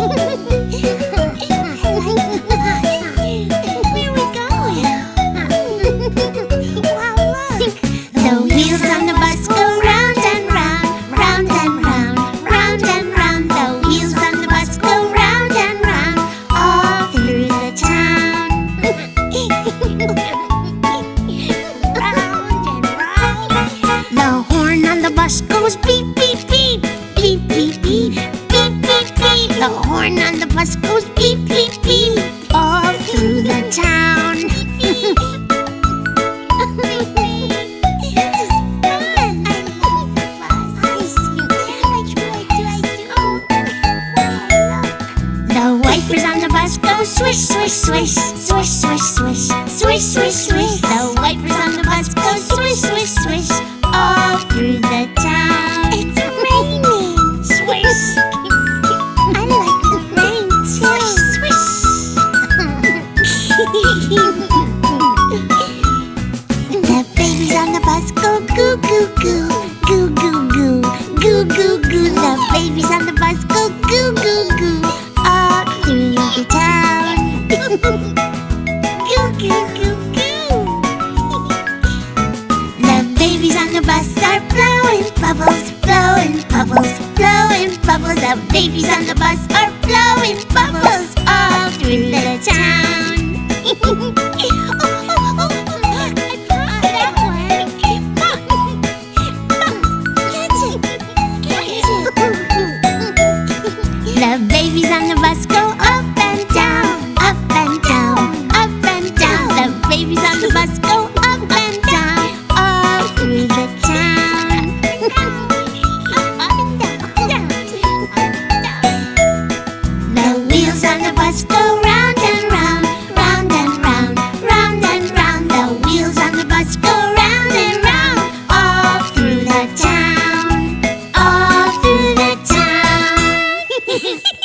Ha ha ha! Swish, swish, The babies on the bus are blowing bubbles, blowing bubbles, blowing bubbles. The babies on the bus are blowing bubbles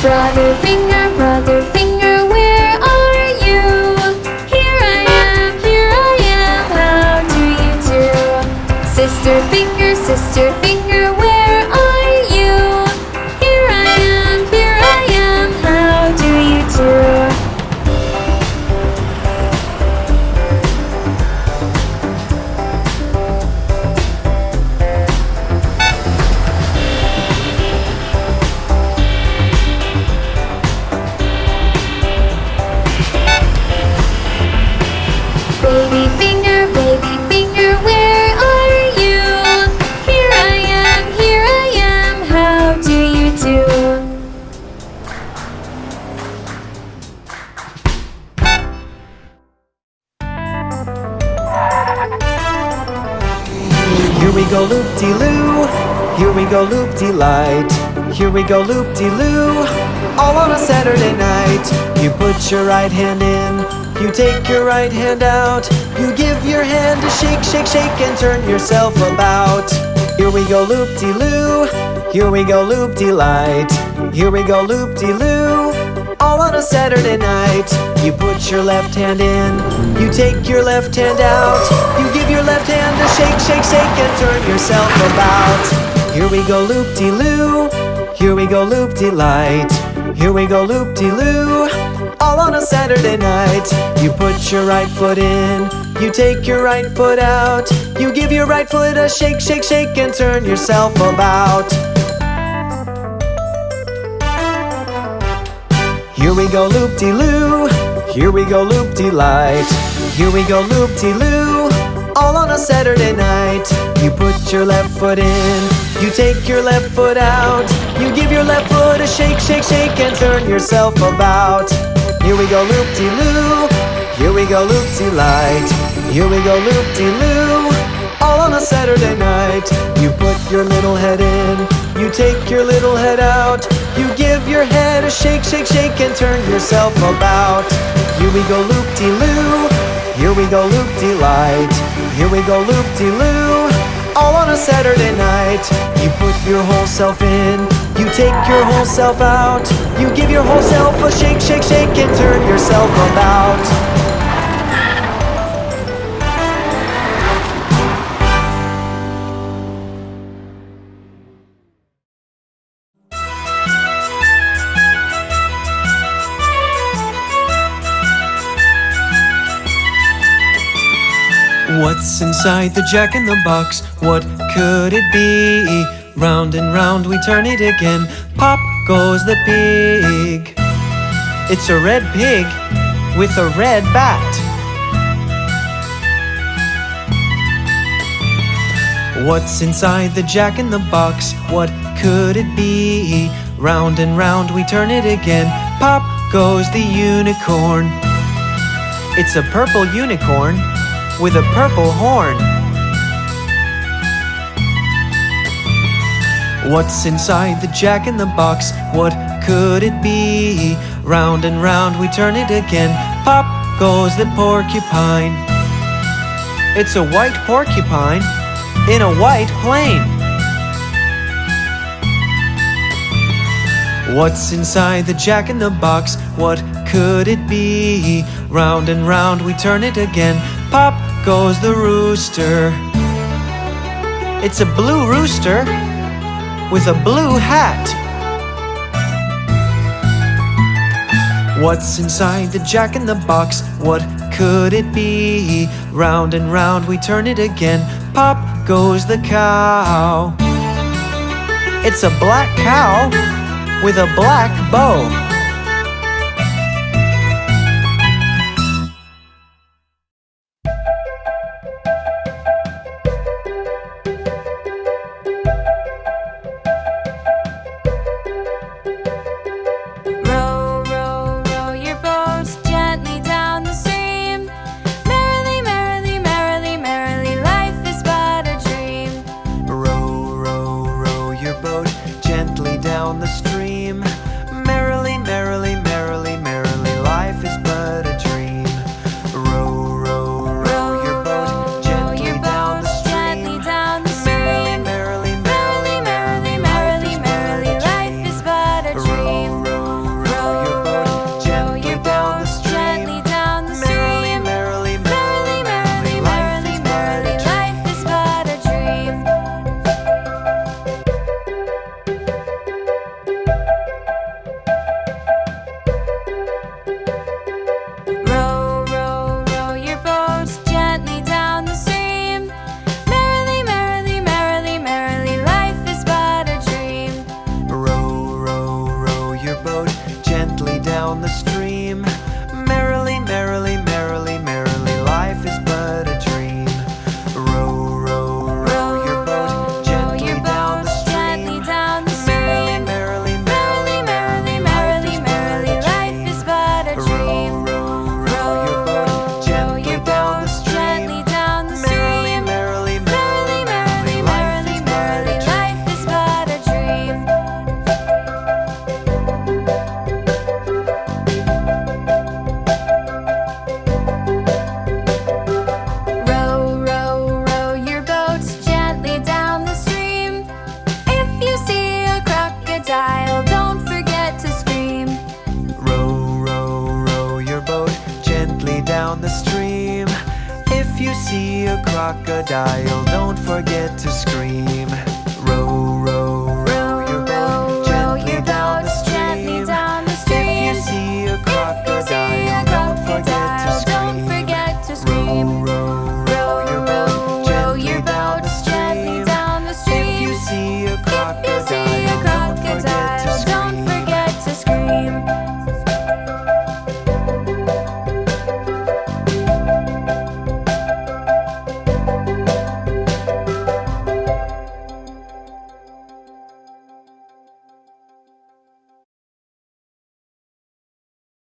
Brother finger, brother finger, where are you? Here I am, here I am, how do you do? Sister finger, sister finger, Baby finger, baby finger, where are you? Here I am, here I am, how do you do? Here we go loop-de-loo, here we go loop-de-light Here we go loop-de-loo, all on a Saturday night You put your right hand in, you take your right hand out You give your hand a shake, shake, shake and turn yourself about Here we go loop-de-loo, here we go loop-de-light Here we go loop-de-loo, all on a Saturday night. You put your left hand in, you take your left hand out. You give your left hand a shake, shake, shake, and turn yourself about. Here we go loop de loo, here we go loop de light. Here we go loop de loo, all on a Saturday night. You put your right foot in, you take your right foot out. You give your right foot a shake, shake, shake, and turn yourself about. Here we go loop-de-loo. Here we go loop-de-light. Here we go loop-de-loo. All on a Saturday night. You put your left foot in. You take your left foot out. You give your left foot a shake, shake, shake, and turn yourself about. Here we go loop-de-loo. Here we go loop-de-light. Here we go loop-de-loo. All on a Saturday night. You put your little head in. You take your little head out. You give your head a shake, shake, shake, and turn yourself about. Here we go loop-de-loo. Here we go loop-de-light. Here we go loop-de-loo. All on a Saturday night. You put your whole self in. You take your whole self out. You give your whole self a shake, shake, shake, yourself about. What's inside the jack in the box? What could it be? Round and round we turn it again. Pop goes the pig. It's a red pig with a red bat. What's inside the jack in the box? What could it be? Round and round we turn it again. Pop goes the unicorn. It's a purple unicorn with a purple horn. What's inside the jack in the box? What could it be? Round and round we turn it again. Pop goes the porcupine. It's a white porcupine in a white plane. What's inside the jack in the box? What could it be? Round and round we turn it again. Pop goes the rooster. It's a blue rooster with a blue hat. What's inside the jack in the box? What could it be? Round and round we turn it again. Pop goes the cow. It's a black cow with a black bow. Crocodile, don't forget to scream.